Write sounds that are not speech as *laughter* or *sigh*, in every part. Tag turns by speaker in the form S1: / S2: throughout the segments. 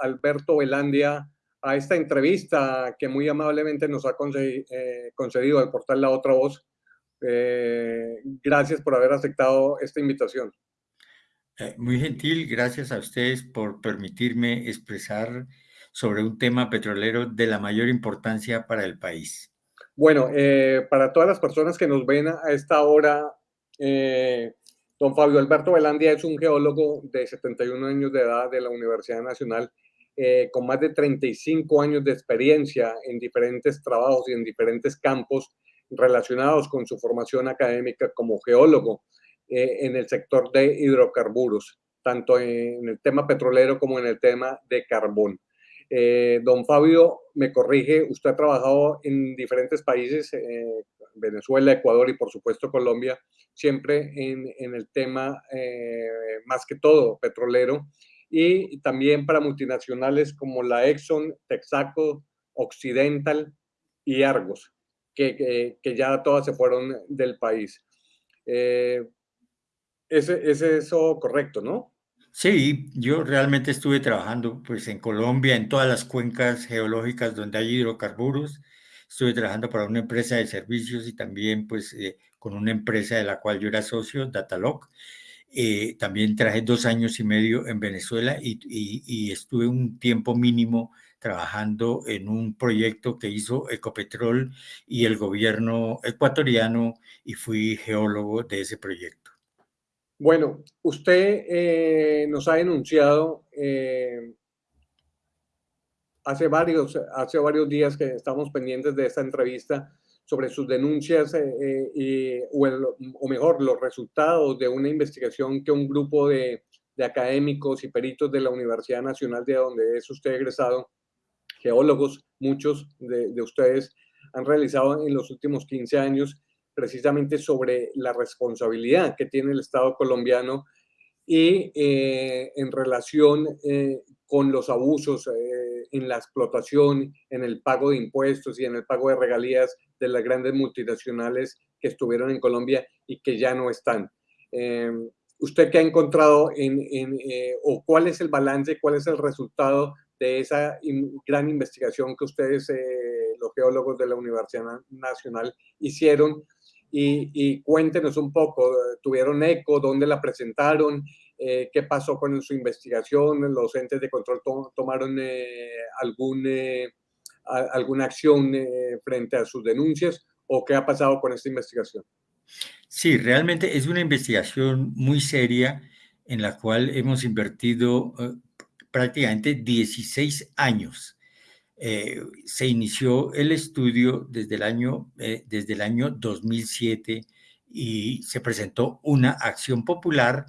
S1: Alberto Velandia, a esta entrevista que muy amablemente nos ha eh, concedido el portal La Otra Voz. Eh, gracias por haber aceptado esta invitación.
S2: muy gentil, gracias a ustedes por permitirme expresar sobre un tema petrolero de la mayor importancia para el país.
S1: Bueno, para todas las personas que nos ven a esta hora, Don Fabio Alberto Velandia es un geólogo de 71 años de edad de la Universidad Nacional, eh, con más de 35 años de experiencia en diferentes trabajos y en diferentes campos relacionados con su formación académica como geólogo eh, en el sector de hidrocarburos, tanto en el tema petrolero como en el tema de carbón. Eh, don Fabio, me corrige, usted ha trabajado en diferentes países, Venezuela, Ecuador y por supuesto Colombia, siempre en, el tema más que todo petrolero y también para multinacionales como la Exxon, Texaco, Occidental y Argos, que, ya todas se fueron del país. Eh, ese, es eso correcto, ¿no?
S2: Sí, yo realmente estuve trabajando pues en Colombia, en todas las cuencas geológicas donde hay hidrocarburos, estuve trabajando para una empresa de servicios y también pues eh, con una empresa de la cual yo era socio, Datalock. Eh, también traje dos años y medio en Venezuela y, estuve un tiempo mínimo trabajando en un proyecto que hizo Ecopetrol y el gobierno ecuatoriano y fui geólogo de ese proyecto.
S1: Bueno, usted eh, nos ha denunciado hace varios, hace varios días que estamos pendientes de esta entrevista sobre sus denuncias eh, eh, o, mejor, los resultados de una investigación que un grupo de, académicos y peritos de la Universidad Nacional de donde es usted egresado, geólogos, muchos de, ustedes han realizado en los últimos 15 años precisamente sobre la responsabilidad que tiene el Estado colombiano y eh, en relación con los abusos en la explotación, en el pago de impuestos y en el pago de regalías de las grandes multinacionales que estuvieron en Colombia y que ya no están. Em, ¿Usted qué ha encontrado en, eh, o cuál es el balance, cuál es el resultado de esa gran investigación que ustedes, eh, los geólogos de la Universidad Nacional, hicieron? Y, y, cuéntenos un poco, ¿tuvieron eco? ¿Dónde la presentaron? Eh, qué pasó con su investigación, los entes de control tomaron eh, algún, eh, alguna acción frente a sus denuncias o qué ha pasado con esta investigación.
S2: Sí, realmente es una investigación muy seria en la cual hemos invertido prácticamente 16 años. se inició el estudio desde el, año, desde el año 2007 y se presentó una acción popular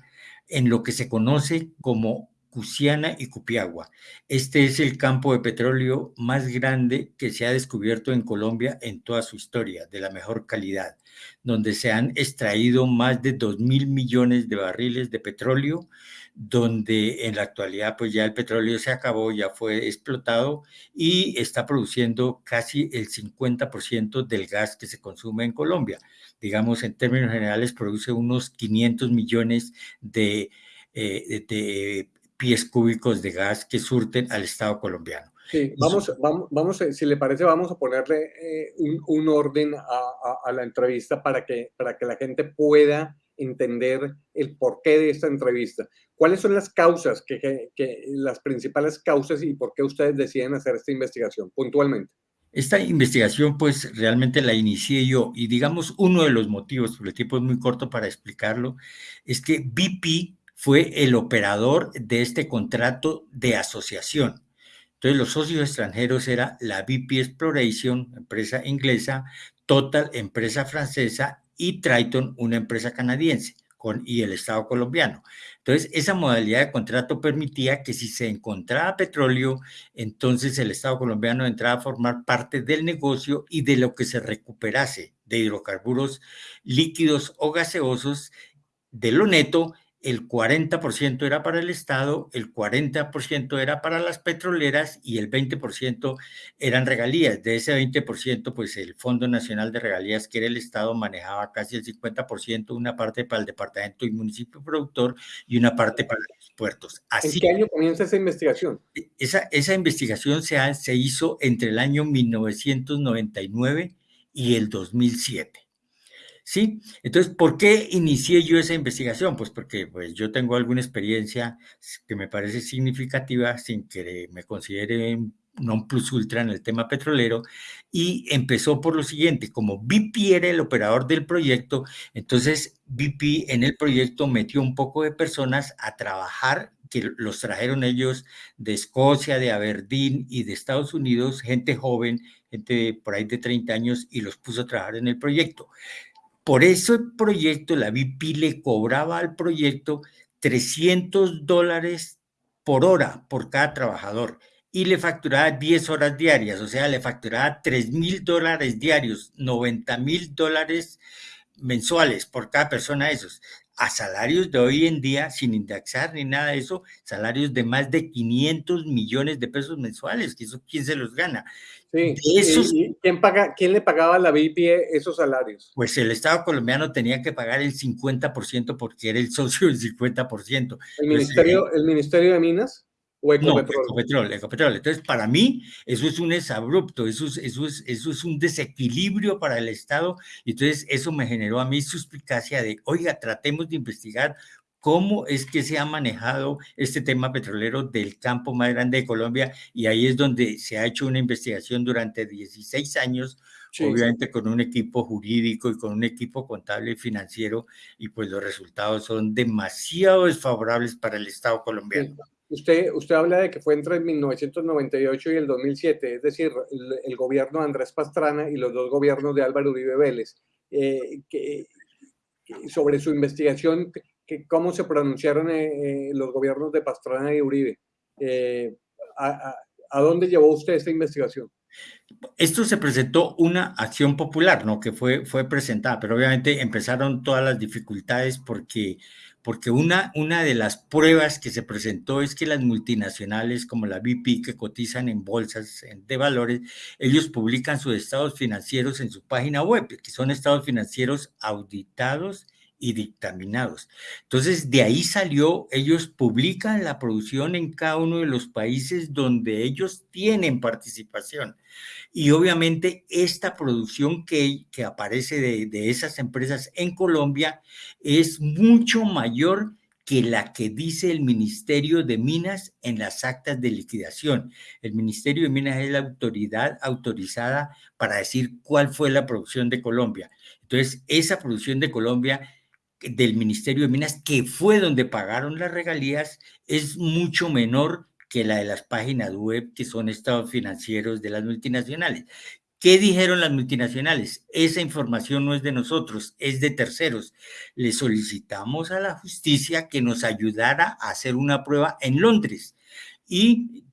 S2: en lo que se conoce como Cusiana y Cupiagua. Este es el campo de petróleo más grande que se ha descubierto en Colombia en toda su historia, de la mejor calidad, donde se han extraído más de 2 mil millones de barriles de petróleo, donde en la actualidad pues ya el petróleo se acabó, ya fue explotado y está produciendo casi el 50% del gas que se consume en Colombia digamos, en términos generales, produce unos 500 millones de, eh, de pies cúbicos de gas que surten al Estado colombiano.
S1: Sí, vamos, vamos, vamos, si le parece, vamos a ponerle eh, un, un, orden a, a, la entrevista para que, para que la gente pueda entender el porqué de esta entrevista. ¿Cuáles son las causas, que, que, las principales causas y por qué ustedes deciden hacer esta investigación puntualmente?
S2: Esta investigación, pues realmente la inicié yo y digamos uno de los motivos, porque el tiempo es muy corto para explicarlo, es que BP fue el operador de este contrato de asociación. Entonces los socios extranjeros era la BP Exploration, empresa inglesa, Total, empresa francesa y Triton, una empresa canadiense y el Estado colombiano. Entonces, esa modalidad de contrato permitía que si se encontraba petróleo, entonces el Estado colombiano entraba a formar parte del negocio y de lo que se recuperase de hidrocarburos líquidos o gaseosos, de lo neto, el 40% era para el Estado, el 40% era para las petroleras y el 20% eran regalías. De ese 20%, pues el Fondo Nacional de Regalías, que era el Estado, manejaba casi el 50%, una parte para el departamento y municipio productor y una parte para los puertos.
S1: Así, ¿En qué año comienza esa investigación?
S2: Esa, esa investigación se, se hizo entre el año 1999 y el 2007. ¿Sí? Entonces, ¿por qué inicié yo esa investigación? Pues porque pues, yo tengo alguna experiencia que me parece significativa sin que me considere non plus ultra en el tema petrolero y empezó por lo siguiente, como BP era el operador del proyecto, entonces BP en el proyecto metió un poco de personas a trabajar, que los trajeron ellos de Escocia, de Aberdeen y de Estados Unidos, gente joven, gente por ahí de 30 años y los puso a trabajar en el proyecto. Por ese proyecto, la BP le cobraba al proyecto 300 dólares por hora por cada trabajador y le facturaba 10 horas diarias, o sea, le facturaba 3 mil dólares diarios, 90 mil dólares mensuales por cada persona de esos, a salarios de hoy en día, sin indexar ni nada de eso, salarios de más de 500 millones de pesos mensuales, que eso quién se los gana.
S1: Sí, ¿Y quién, paga, quién le pagaba a la BIP esos salarios?
S2: Pues el Estado colombiano tenía que pagar el 50% porque era el socio del 50%.
S1: ¿El Ministerio, ¿El ministerio de Minas? ¿O
S2: Ecopetrol? No, Ecopetrol, Ecopetrol. Entonces, para mí, eso es un exabrupto, eso es, eso, es, eso es un desequilibrio para el Estado. Y entonces, eso me generó a mí suspicacia de, oiga, tratemos de investigar cómo es que se ha manejado este tema petrolero del campo más grande de Colombia y ahí es donde se ha hecho una investigación durante 16 años, obviamente con un equipo jurídico y con un equipo contable y financiero y pues los resultados son demasiado desfavorables para el Estado colombiano.
S1: Usted, usted habla de que fue entre el 1998 y el 2007, es decir, el, gobierno de Andrés Pastrana y los dos gobiernos de Álvaro Uribe Vélez. Eh, que, sobre su investigación, cómo se pronunciaron eh, eh, los gobiernos de Pastrana y Uribe. Eh, a, dónde llevó usted esta investigación?
S2: Esto se presentó una acción popular, ¿no? Que fue, fue presentada, pero obviamente empezaron todas las dificultades porque, porque una, una de las pruebas que se presentó es que las multinacionales como la BP que cotizan en bolsas de valores, ellos publican sus estados financieros en su página web, que son estados financieros auditados y dictaminados. Entonces, de ahí salió, ellos publican la producción en cada uno de los países donde ellos tienen participación. Y obviamente esta producción que, que aparece de, de esas empresas en Colombia es mucho mayor que la que dice el Ministerio de Minas en las actas de liquidación. El Ministerio de Minas es la autoridad autorizada para decir cuál fue la producción de Colombia. Entonces, esa producción de Colombia del Ministerio de Minas, que fue donde pagaron las regalías, es mucho menor que la de las páginas web que son estados financieros de las multinacionales. ¿Qué dijeron las multinacionales? Esa información no es de nosotros, es de terceros. Le solicitamos a la justicia que nos ayudara a hacer una prueba en Londres. Y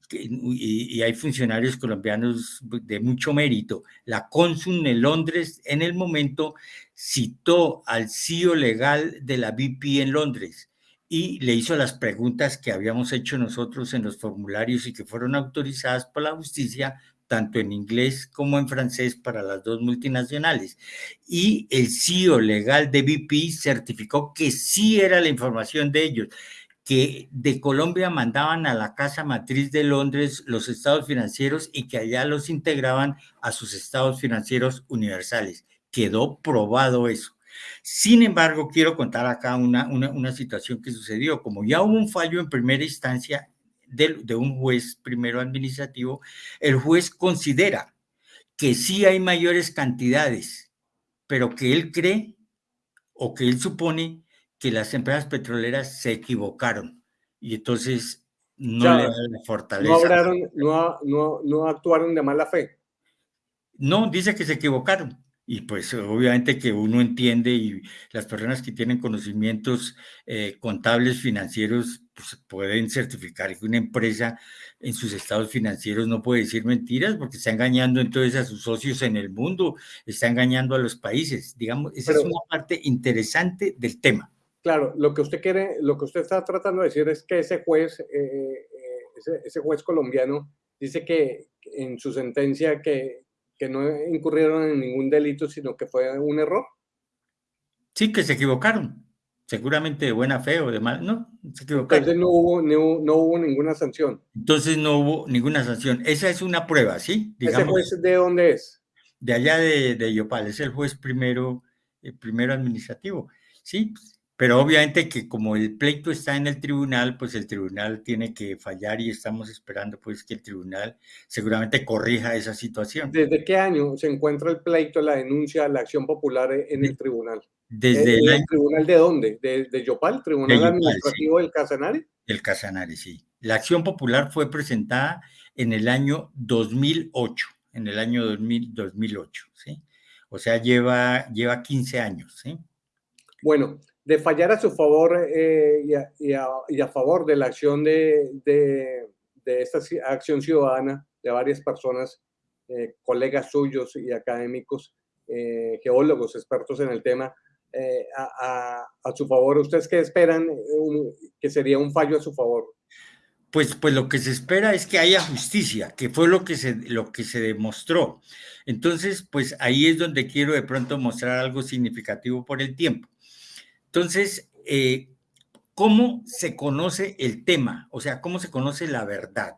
S2: hay funcionarios colombianos de mucho mérito. La cónsul en Londres en el momento citó al CEO legal de la BP en Londres y le hizo las preguntas que habíamos hecho nosotros en los formularios y que fueron autorizadas por la justicia, tanto en inglés como en francés para las dos multinacionales. Y el CEO legal de BP certificó que sí era la información de ellos que de Colombia mandaban a la casa matriz de Londres los estados financieros y que allá los integraban a sus estados financieros universales. Quedó probado eso. Sin embargo, quiero contar acá una, una, situación que sucedió. Como ya hubo un fallo en primera instancia de, de un juez primero administrativo, el juez considera que sí hay mayores cantidades, pero que él cree o que él supone que las empresas petroleras se equivocaron y entonces no le dan la fortaleza.
S1: No, no, no, actuaron de mala fe.
S2: No, dice que se equivocaron. Y pues obviamente que uno entiende y las personas que tienen conocimientos eh, contables financieros pues, pueden certificar que una empresa en sus estados financieros no puede decir mentiras porque está engañando entonces a sus socios en el mundo, está engañando a los países. Digamos, esa es una parte interesante del tema.
S1: Claro, lo que usted quiere, lo que usted está tratando de decir es que ese juez, eh, eh, ese, ese, juez colombiano dice que en su sentencia que, que no incurrieron en ningún delito, sino que fue un error.
S2: Sí, que se equivocaron. Seguramente de buena fe o de mal. No, se equivocaron.
S1: Entonces no hubo, no, no hubo ninguna sanción.
S2: Entonces no hubo ninguna sanción. Esa es una prueba, ¿sí?
S1: Digamos, ¿Ese juez de dónde es?
S2: De allá de, de Yopal. Es el juez primero, el primero administrativo. Sí, pero obviamente que como el pleito está en el tribunal, pues el tribunal tiene que fallar y estamos esperando pues que el tribunal seguramente corrija esa situación.
S1: ¿Desde qué año se encuentra el pleito, la denuncia, la acción popular en el tribunal?
S2: Desde
S1: ¿El, el tribunal de dónde? ¿De, de Yopal? ¿Tribunal de Yopal, Administrativo sí. del Casanare?
S2: El Casanare, sí. La acción popular fue presentada en el año 2008, en el año 2000, 2008, ¿sí? O sea, lleva, lleva 15 años, ¿sí?
S1: Bueno, de fallar a su favor eh, y, a, favor de la acción de, de, esta acción ciudadana de varias personas, eh, colegas suyos y académicos, eh, geólogos, expertos en el tema, a, a, su favor. ¿Ustedes qué esperan que sería un fallo a su favor?
S2: Pues, pues lo que se espera es que haya justicia, que fue lo que, se, lo que se demostró. Entonces, pues ahí es donde quiero de pronto mostrar algo significativo por el tiempo. Entonces, eh, ¿cómo se conoce el tema? O sea, ¿cómo se conoce la verdad?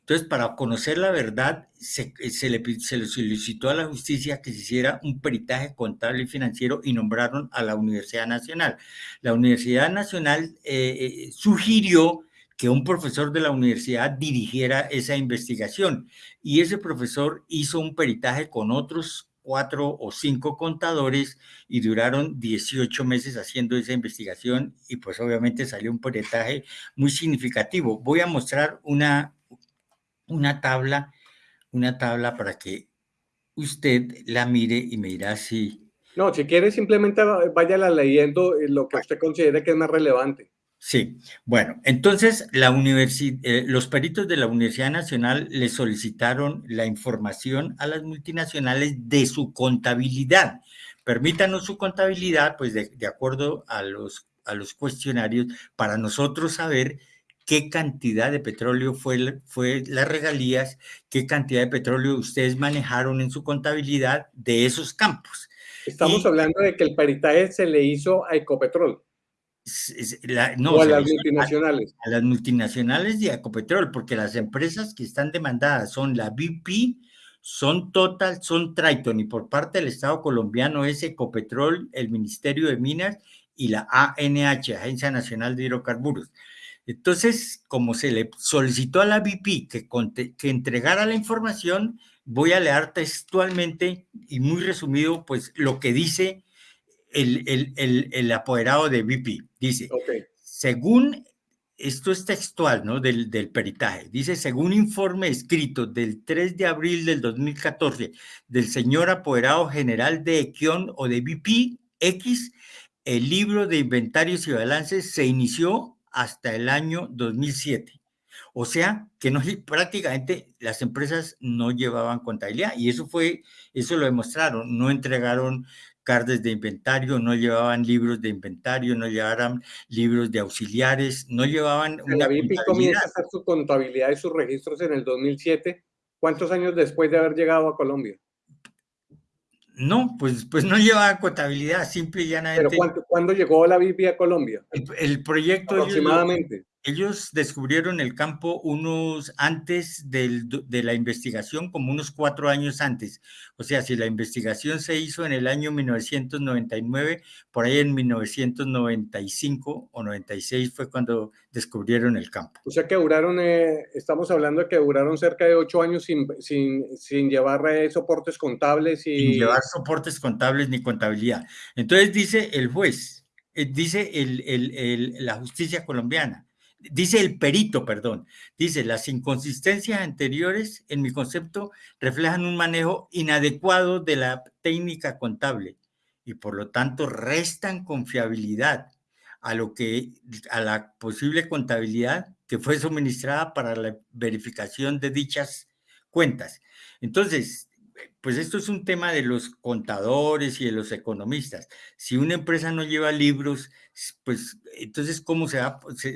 S2: Entonces, para conocer la verdad, se, se, le, solicitó a la justicia que se hiciera un peritaje contable y financiero y nombraron a la Universidad Nacional. La Universidad Nacional eh, eh, sugirió que un profesor de la universidad dirigiera esa investigación y ese profesor hizo un peritaje con otros cuatro o cinco contadores y duraron 18 meses haciendo esa investigación y pues obviamente salió un peritaje muy significativo. Voy a mostrar una, una tabla, una tabla para que usted la mire y me dirá si...
S1: No, si quiere simplemente váyala leyendo lo que usted considere que es más relevante.
S2: Sí, bueno, entonces la eh, los peritos de la Universidad Nacional le solicitaron la información a las multinacionales de su contabilidad. Permítanos su contabilidad, pues de, de acuerdo a los, a los cuestionarios, para nosotros saber qué cantidad de petróleo fue, fue las regalías, qué cantidad de petróleo ustedes manejaron en su contabilidad de esos campos.
S1: Estamos y, hablando de que el peritaje se le hizo a Ecopetrol.
S2: La, no,
S1: o a las multinacionales.
S2: A, a, las multinacionales y a Ecopetrol, porque las empresas que están demandadas son la BP, son Total, son Triton, y por parte del Estado colombiano es Ecopetrol, el Ministerio de Minas y la ANH, Agencia Nacional de Hidrocarburos. Entonces, como se le solicitó a la BP que, que entregara la información, voy a leer textualmente y muy resumido, pues lo que dice el, el, el, el apoderado de BP. Dice,
S1: okay.
S2: según, esto es textual, ¿no? Del, del, peritaje. Dice, según informe escrito del 3 de abril del 2014 del señor apoderado general de Equion o de BP X, el libro de inventarios y balances se inició hasta el año 2007. O sea, que no, *laughs* prácticamente las empresas no llevaban contabilidad y eso fue, eso lo demostraron, no entregaron cartas de inventario, no llevaban libros de inventario, no llevaban libros de auxiliares, no llevaban
S1: una La BIP comienza a hacer su contabilidad y sus registros en el 2007. ¿Cuántos años después de haber llegado a Colombia?
S2: No, pues, pues no llevaba contabilidad, simple y llanamente.
S1: ¿Pero cuándo llegó la BIP a Colombia?
S2: El, el proyecto...
S1: Aproximadamente.
S2: Ellos, descubrieron el campo unos antes del, de la investigación, como unos cuatro años antes. O sea, si la investigación se hizo en el año 1999, por ahí en 1995 o 96 fue cuando descubrieron el campo.
S1: O sea que duraron, eh, estamos hablando de que duraron cerca de ocho años sin, sin, sin llevar eh, soportes contables y...
S2: Sin llevar soportes contables ni contabilidad. Entonces dice el juez, eh, dice el, el, el, la justicia colombiana, dice el perito, perdón, dice, las inconsistencias anteriores, en mi concepto, reflejan un manejo inadecuado de la técnica contable y por lo tanto restan confiabilidad a lo que a la posible contabilidad que fue suministrada para la verificación de dichas cuentas. Entonces, pues esto es un tema de los contadores y de los economistas. Si una empresa no lleva libros, pues entonces, ¿cómo se,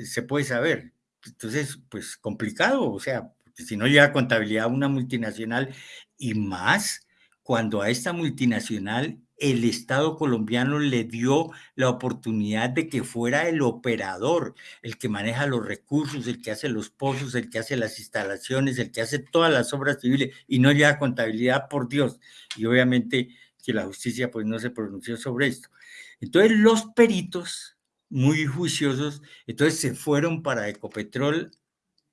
S2: se, puede saber? Entonces, pues complicado, o sea, si no lleva contabilidad una multinacional y más cuando a esta multinacional el Estado colombiano le dio la oportunidad de que fuera el operador, el que maneja los recursos, el que hace los pozos, el que hace las instalaciones, el que hace todas las obras civiles y no lleva contabilidad, por Dios. Y obviamente que la justicia pues no se pronunció sobre esto. Entonces los peritos, muy juiciosos, entonces se fueron para Ecopetrol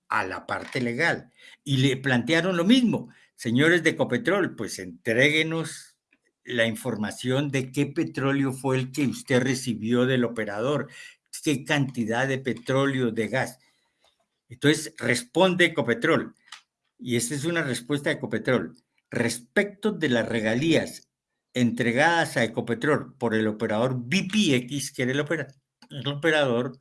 S2: a la parte legal y le plantearon lo mismo. Señores de Ecopetrol, pues entréguenos la información de qué petróleo fue el que usted recibió del operador, qué cantidad de petróleo, de gas. Entonces, responde Ecopetrol. Y esta es una respuesta de Ecopetrol. Respecto de las regalías entregadas a Ecopetrol por el operador BPX, que era el, el operador,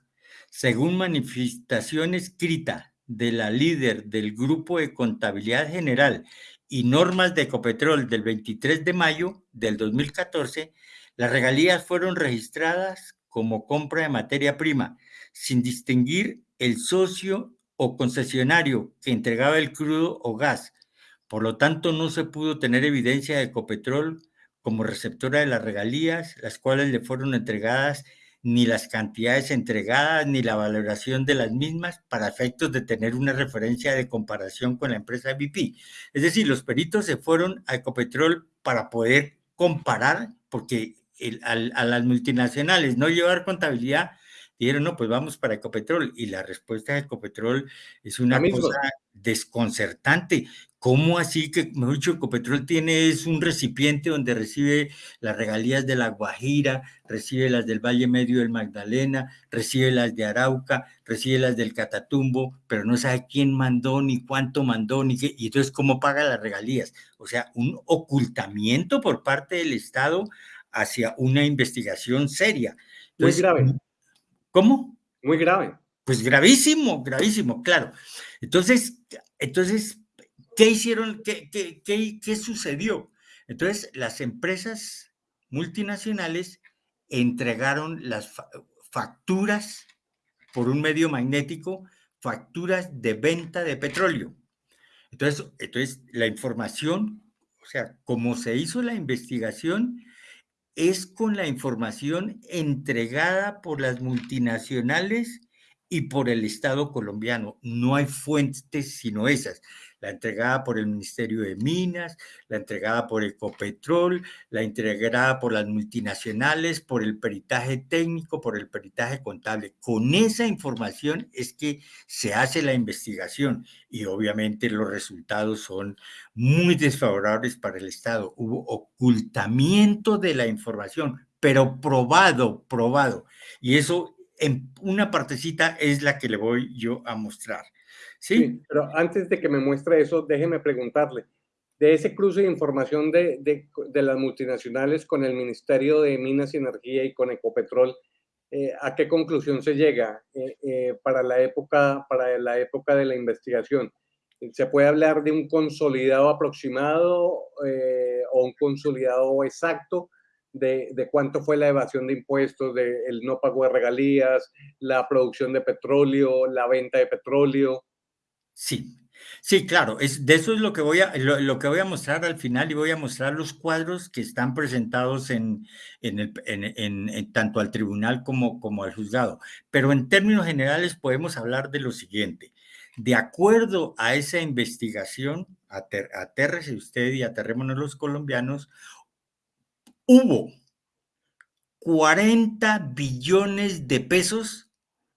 S2: según manifestación escrita de la líder del Grupo de Contabilidad General y normas de Ecopetrol del 23 de mayo del 2014, las regalías fueron registradas como compra de materia prima, sin distinguir el socio o concesionario que entregaba el crudo o gas. Por lo tanto, no se pudo tener evidencia de Ecopetrol como receptora de las regalías, las cuales le fueron entregadas ni las cantidades entregadas, ni la valoración de las mismas para efectos de tener una referencia de comparación con la empresa BP. Es decir, los peritos se fueron a Ecopetrol para poder comparar, porque a, las multinacionales no llevar contabilidad, dijeron, no, pues vamos para Ecopetrol. Y la respuesta de Ecopetrol es una cosa desconcertante. ¿Cómo así que, mejor dicho, Ecopetrol tiene es un recipiente donde recibe las regalías de la Guajira, recibe las del Valle Medio del Magdalena, recibe las de Arauca, recibe las del Catatumbo, pero no sabe quién mandó, ni cuánto mandó, ni qué, y entonces cómo paga las regalías? O sea, un ocultamiento por parte del Estado hacia una investigación seria.
S1: Muy grave.
S2: ¿Cómo?
S1: Muy grave.
S2: Pues gravísimo, gravísimo, claro. Entonces, entonces ¿Qué hicieron? ¿Qué, qué, sucedió? Entonces, las empresas multinacionales entregaron las facturas por un medio magnético, facturas de venta de petróleo. Entonces, entonces, la información, o sea, como se hizo la investigación, es con la información entregada por las multinacionales y por el Estado colombiano. No hay fuentes sino esas la entregada por el Ministerio de Minas, la entregada por Ecopetrol, la entregada por las multinacionales, por el peritaje técnico, por el peritaje contable. Con esa información es que se hace la investigación y obviamente los resultados son muy desfavorables para el Estado. Hubo ocultamiento de la información, pero probado, probado. Y eso en una partecita es la que le voy yo a mostrar.
S1: Sí. pero antes de que me muestre eso, déjeme preguntarle, de ese cruce de información de, de, las multinacionales con el Ministerio de Minas y Energía y con Ecopetrol, eh, ¿a qué conclusión se llega eh, eh, para, la época, para la época de la investigación? ¿Se puede hablar de un consolidado aproximado o un consolidado exacto de, de, cuánto fue la evasión de impuestos, de el no pago de regalías, la producción de petróleo, la venta de petróleo?
S2: Sí, sí, claro, es, de eso es lo que, voy a, lo, que voy a mostrar al final y voy a mostrar los cuadros que están presentados en, en, el, en, tanto al tribunal como, como al juzgado. Pero en términos generales podemos hablar de lo siguiente. De acuerdo a esa investigación, ater, atérrese usted y aterrémonos los colombianos, hubo 40 billones de pesos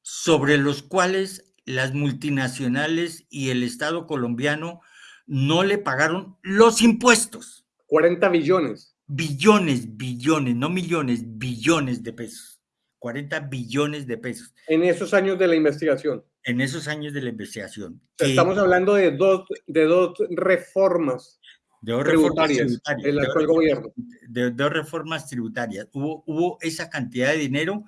S2: sobre los cuales las multinacionales y el Estado colombiano no le pagaron los impuestos.
S1: 40 billones.
S2: Billones, billones, no millones, billones de pesos. 40 billones de pesos.
S1: En esos años de la investigación.
S2: En esos años de la investigación.
S1: Estamos hablando de dos, de dos reformas.
S2: De dos reformas tributarias. Del gobierno. De, dos reformas tributarias. Hubo, hubo esa cantidad de dinero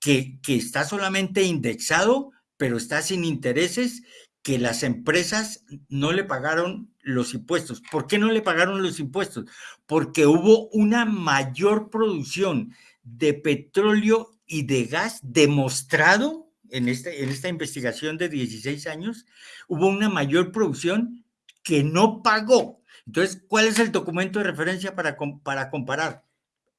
S2: que, que está solamente indexado pero está sin intereses que las empresas no le pagaron los impuestos. ¿Por qué no le pagaron los impuestos? Porque hubo una mayor producción de petróleo y de gas demostrado en, este, en esta investigación de 16 años, hubo una mayor producción que no pagó. Entonces, ¿cuál es el documento de referencia para, para comparar?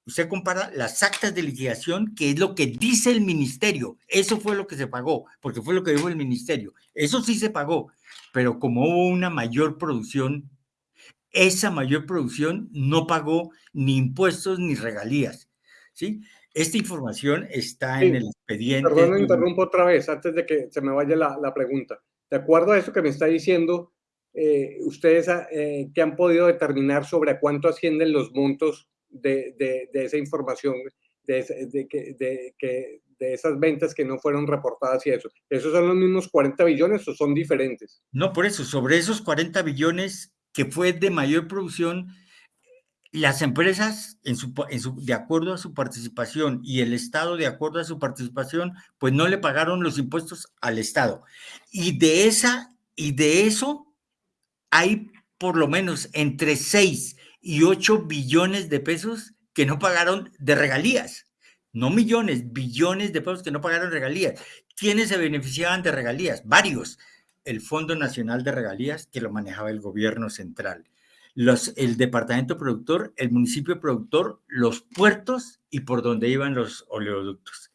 S2: Usted compara las actas de liquidación, que es lo que dice el ministerio. Eso fue lo que se pagó, porque fue lo que dijo el ministerio. Eso sí se pagó, pero como hubo una mayor producción, esa mayor producción no pagó ni impuestos ni regalías. ¿sí? Esta información está en el expediente.
S1: Perdón, me interrumpo otra vez antes de que se me vaya la, la pregunta. De acuerdo a eso que me está diciendo, eh, ustedes eh, que han podido determinar sobre cuánto ascienden los montos de, de, esa información, de, de, de esas ventas que no fueron reportadas y eso. ¿Esos son los mismos 40 billones o son diferentes?
S2: No, por eso, sobre esos 40 billones que fue de mayor producción, las empresas, de acuerdo a su participación y el Estado, de acuerdo a su participación, pues no le pagaron los impuestos al Estado. Y de, esa, y de eso hay por lo menos entre 6 y 8 billones de pesos que no pagaron de regalías. No millones, billones de pesos que no pagaron regalías. ¿Quiénes se beneficiaban de regalías? Varios. El Fondo Nacional de Regalías, que lo manejaba el gobierno central. Los, el departamento productor, el municipio productor, los puertos y por donde iban los oleoductos.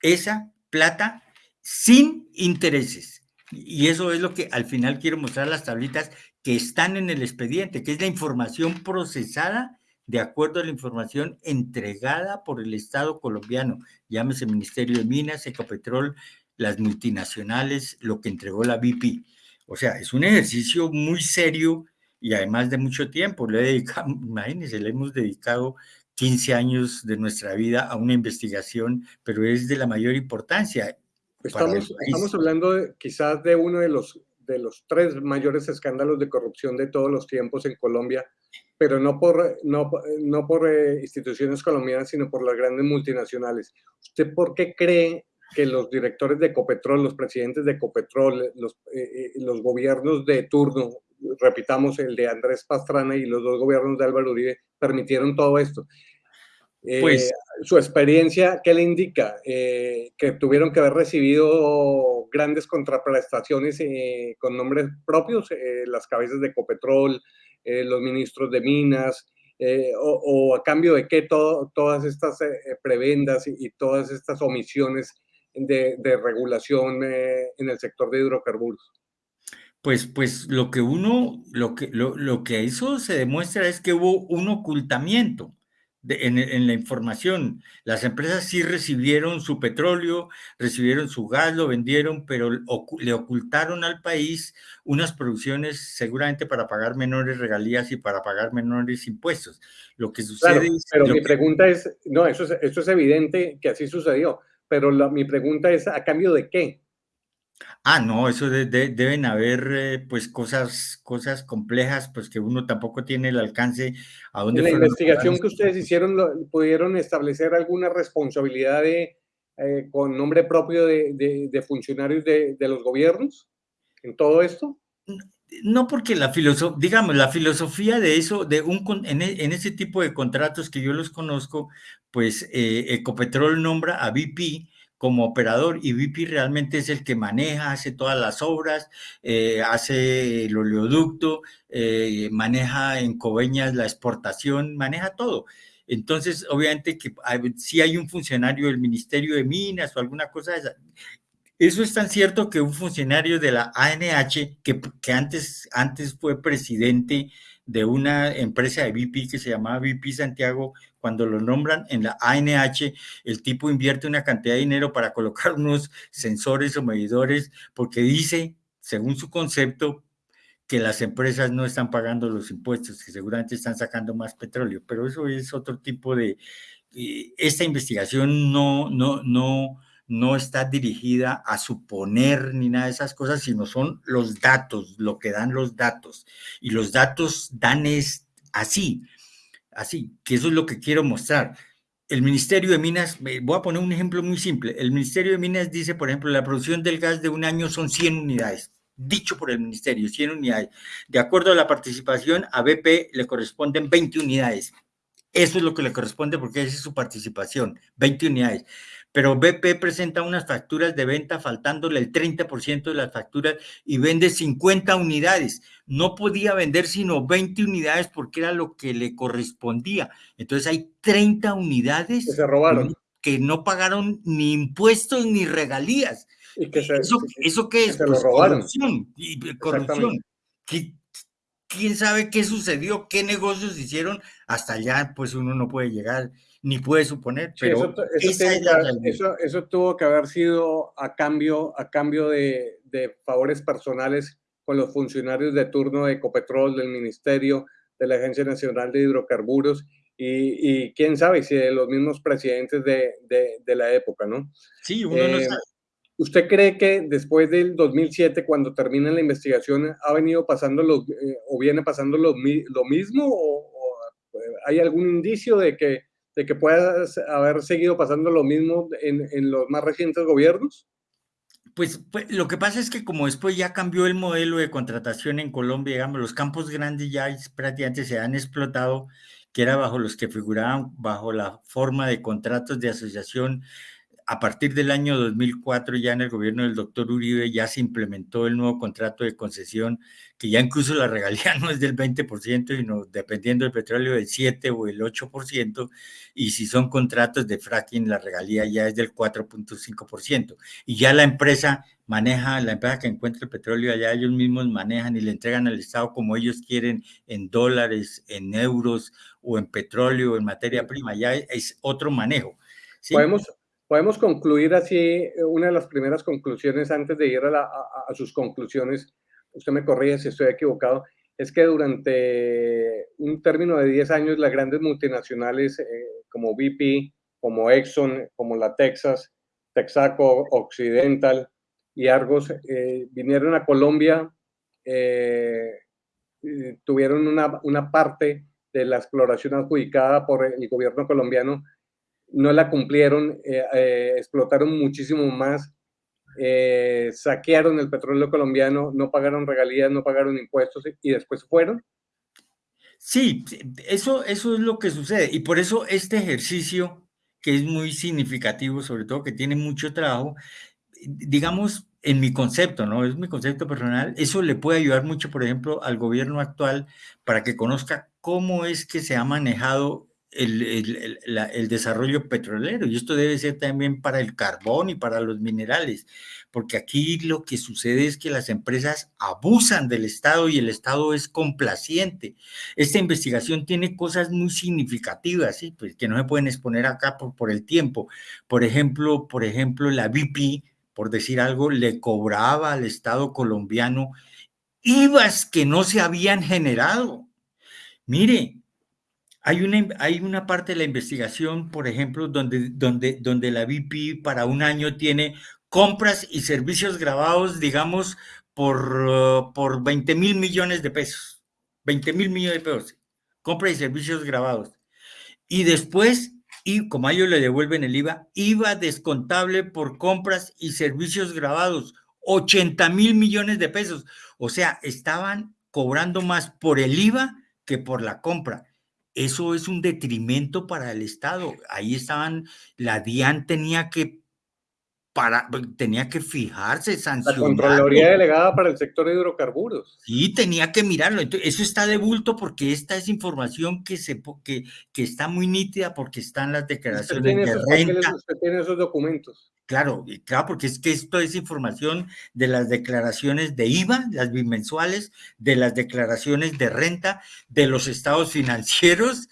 S2: Esa plata sin intereses. Y eso es lo que al final quiero mostrar las tablitas que están en el expediente, que es la información procesada de acuerdo a la información entregada por el Estado colombiano, llámese Ministerio de Minas, Ecopetrol, las multinacionales, lo que entregó la BP. O sea, es un ejercicio muy serio y además de mucho tiempo. Le dedicado, *laughs* imagínense, le hemos dedicado 15 años de nuestra vida a una investigación, pero es de la mayor importancia.
S1: Estamos, estamos hablando de, quizás de uno de los de los tres mayores escándalos de corrupción de todos los tiempos en Colombia, pero no por, no, no por eh, instituciones colombianas, sino por las grandes multinacionales. ¿Usted por qué cree que los directores de Ecopetrol, los presidentes de Ecopetrol, los, eh, eh, los gobiernos de turno, repitamos el de Andrés Pastrana y los dos gobiernos de Álvaro Uribe, permitieron todo esto? Pues su experiencia, ¿qué le indica? que tuvieron que haber recibido grandes contraprestaciones eh, con nombres propios, eh, las cabezas de Ecopetrol, eh, los ministros de Minas, o, a cambio de qué todas estas prebendas y, todas estas omisiones de, regulación en el sector de hidrocarburos.
S2: Pues, pues lo que uno, lo que, lo, lo que eso se demuestra es que hubo un ocultamiento en, la información. Las empresas sí recibieron su petróleo, recibieron su gas, lo vendieron, pero le ocultaron al país unas producciones seguramente para pagar menores regalías y para pagar menores impuestos. Lo que sucede
S1: es, Pero mi pregunta es, no, eso es, eso es evidente que así sucedió, pero mi pregunta es, ¿a cambio de qué?
S2: Ah, no, eso deben haber eh, pues cosas, cosas complejas, pues que uno tampoco tiene el alcance
S1: a dónde. En la investigación que ustedes hicieron, ¿pudieron establecer alguna responsabilidad de, eh, con nombre propio de, funcionarios de, los gobiernos en todo esto?
S2: No, porque la filosofía, digamos, la filosofía de eso, de un en, en, ese tipo de contratos que yo los conozco, pues eh, Ecopetrol nombra a BP como operador y VIP realmente es el que maneja, hace todas las obras, eh, hace el oleoducto, eh, maneja en Coveñas la exportación, maneja todo. Entonces, obviamente que si hay un funcionario del Ministerio de Minas o alguna cosa de esa. Eso es tan cierto que un funcionario de la ANH, que, que antes, antes fue presidente de una empresa de BP que se llamaba BP Santiago, cuando lo nombran en la ANH, el tipo invierte una cantidad de dinero para colocar *laughs* unos sensores o medidores porque dice, según su concepto, que las empresas no están pagando los impuestos, que seguramente están sacando más petróleo, pero eso es otro tipo de... Eh, esta investigación no, no, no, no está dirigida a suponer ni nada de esas cosas, sino son los datos, lo que dan los datos. Y los datos dan es así, así, que eso es lo que quiero mostrar. El Ministerio de Minas, voy a poner un ejemplo muy simple. El Ministerio de Minas dice, por ejemplo, la producción del gas de un año son 100 unidades. dicho por el ministerio, 100 unidades. De acuerdo a la participación, a BP le corresponden 20 unidades. Eso es lo que le corresponde porque esa es su participación, 20 unidades. Pero BP presenta unas facturas de venta faltándole el 30% de las facturas y vende 50 unidades. No podía vender sino 20 unidades porque era lo que le correspondía. Entonces hay 30 unidades
S1: que se robaron.
S2: Que no pagaron ni impuestos ni regalías. Y que ¿Eso, ¿Eso qué es?
S1: pues
S2: corrupción. Y, corrupción quién sabe qué sucedió, qué negocios hicieron, hasta allá pues uno no puede llegar ni puede suponer, pero
S1: eso, tuvo que haber sido a cambio, a cambio de, favores personales con los funcionarios de turno de Ecopetrol, del Ministerio, de la Agencia Nacional de Hidrocarburos y, quién sabe si de los mismos presidentes de, la época, ¿no?
S2: Sí, uno no eh, sabe.
S1: ¿Usted cree que después del 2007, cuando termina la investigación, ha venido pasando lo, eh, o viene pasando lo, lo mismo? O, eh, hay algún indicio de que, de que pueda haber seguido pasando lo mismo en, en los más recientes gobiernos?
S2: Pues, pues, lo que pasa es que como después ya cambió el modelo de contratación en Colombia, digamos, los campos grandes ya prácticamente se han explotado, que era bajo los que figuraban bajo la forma de contratos de asociación a partir del año 2004, ya en el gobierno del doctor Uribe, ya se implementó el nuevo contrato de concesión, que ya incluso la regalía *laughs* no es del 20%, sino dependiendo del petróleo del 7 o el 8%, y si son contratos de fracking, la regalía ya es del 4.5%. Y ya la empresa maneja, la empresa que encuentra el petróleo allá, ellos mismos manejan y le entregan al Estado como ellos quieren, en dólares, en euros o en petróleo, en materia prima, ya es otro manejo.
S1: Podemos, Podemos concluir así, eh, una de las primeras conclusiones antes de ir a, sus conclusiones, usted me corrige si estoy equivocado, es que durante un término de 10 años las grandes multinacionales eh, como BP, como Exxon, como la Texas, Texaco Occidental y Argos eh, vinieron a Colombia, tuvieron una, una parte de la exploración adjudicada por el gobierno colombiano no la cumplieron, eh, eh, explotaron muchísimo más, eh, saquearon el petróleo colombiano, no pagaron regalías, no pagaron impuestos y después fueron.
S2: Sí, eso, eso es lo que sucede y por eso este ejercicio, que es muy significativo, sobre todo que tiene mucho trabajo, digamos, en mi concepto, ¿no? Es mi concepto personal, eso le puede ayudar mucho, por ejemplo, al gobierno actual para que conozca cómo es que se ha manejado el, desarrollo petrolero y esto debe ser también para el carbón y para los minerales, porque aquí lo que sucede es que las empresas abusan del Estado y el Estado es complaciente. Esta investigación tiene cosas muy significativas, ¿sí? pues que no se pueden exponer acá por, por el tiempo. Por ejemplo, por ejemplo, la BP, por decir algo, le cobraba al Estado colombiano IVAs que no se habían generado. Mire, hay una, hay una parte de la investigación, por ejemplo, donde, donde, donde la BP para un año tiene compras y servicios grabados, digamos, por, por 20 mil millones de pesos. 20 mil millones de pesos. Compras y servicios grabados. Y después, y como a ellos le devuelven el IVA, IVA descontable por compras y servicios grabados. 80 mil millones de pesos. O sea, estaban cobrando más por el IVA que por la compra eso es un detrimento para el Estado. Ahí estaban, la DIAN tenía que para, tenía que fijarse, sancionar.
S1: La Contraloría Delegada para el sector de hidrocarburos.
S2: Sí, tenía que mirarlo. Entonces, eso está de bulto porque esta es información que, se, que, que está muy nítida porque están las declaraciones de renta.
S1: usted tiene esos documentos.
S2: Claro, claro, porque es que esto es información de las declaraciones de IVA, las bimensuales, de las declaraciones de renta, de los estados financieros,